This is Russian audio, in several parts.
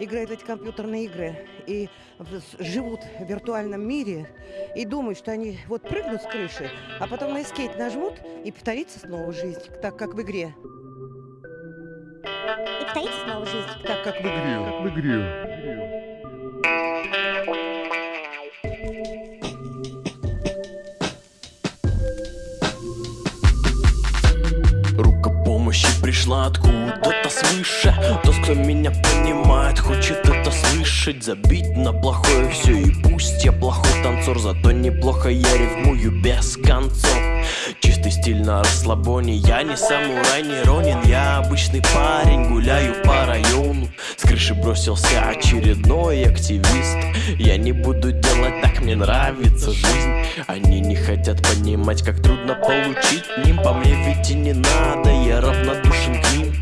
играют в эти компьютерные игры и живут в виртуальном мире и думают, что они вот прыгнут с крыши, а потом на эскейт нажмут и повторится снова жизнь, так как в игре. И повторится снова жизнь. Так как в игре. Как в игре. Рука помощи пришла откуда-то свыше. Тот, кто меня понимает, хочет это слышать. Забить на плохое все и пусть я плохой танцор. Зато неплохо я рифмую без концов. Чистый стиль на расслабоне Я не самурай, не ронин. Я обычный парень, гуляю по району крыши бросился очередной активист. Я не буду делать так, мне нравится жизнь. Они не хотят понимать, как трудно получить ним. По мне ведь и не надо, я равнодушен к ним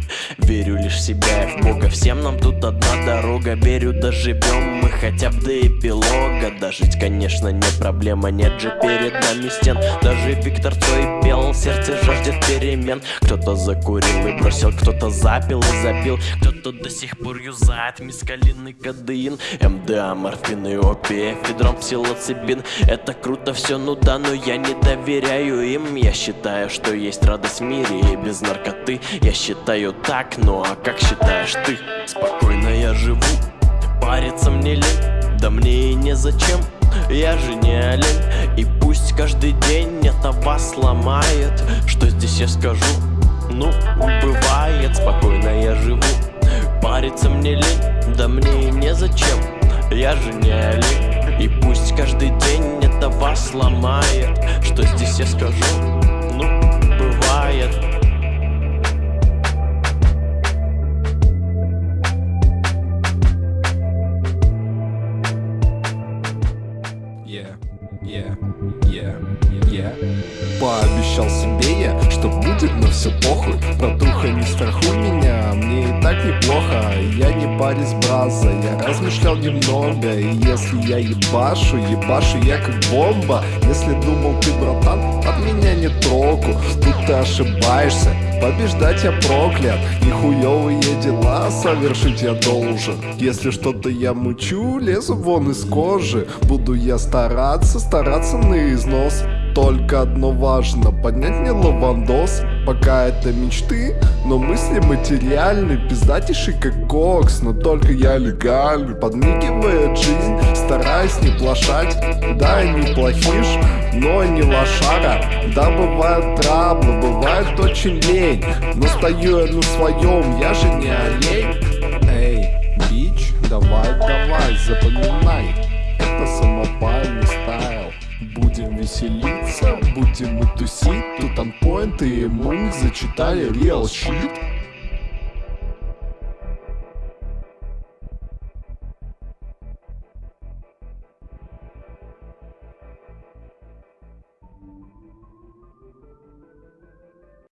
себя. И в Бога Всем нам тут одна дорога. Верю, доживем мы хотя бы до эпилога. Дожить, конечно, не проблема Нет же перед нами стен. Даже Виктор Цой пел Сердце жаждет перемен. Кто-то закурил и бросил Кто-то запил и запил. Кто-то до сих пор юзает Мискалин и кадеин МДА, морфин и опия Федрон, псилоцибин. Это круто все, ну да, но я не доверяю им. Я считаю, что есть радость в мире И без наркоты. Я считаю так, ну а как считаешь ты? Спокойно я живу. Париться мне лень Да мне и незачем. Я же не олень И пусть каждый день это вас ломает. Что здесь я скажу? Ну, бывает Спокойно я живу. Париться мне лень Да мне и незачем. Я же не олень И пусть каждый день это вас ломает. Что здесь я скажу? Ну, бывает yeah, yeah, yeah. Пообещал себе я, что будет, но все похуй. Братуха, не страхуй меня, мне и так неплохо. Я не парень браза, я размышлял немного. И если я ебашу, ебашу я как бомба. Если думал ты, братан, от меня не троку. Тут ты ошибаешься, побеждать я проклят. И хуёвые дела совершить я должен. Если что-то я мучу, лезу вон из кожи. Буду я стараться, стараться на износ только одно важно, поднять мне лавандос. Пока это мечты, но мысли материальны. Пиздатейший как кокс, но только я легальный. Подмигивает жизнь, стараюсь не плашать. Да, я не плохиш, но не лошара. Да, бывают траблы, бывает очень лень. Но стою я на своем, я же не олень. Эй, бич, давай, давай, запоминай веселиться, будем мы тусить Тут анпоинт и мы зачитали real shit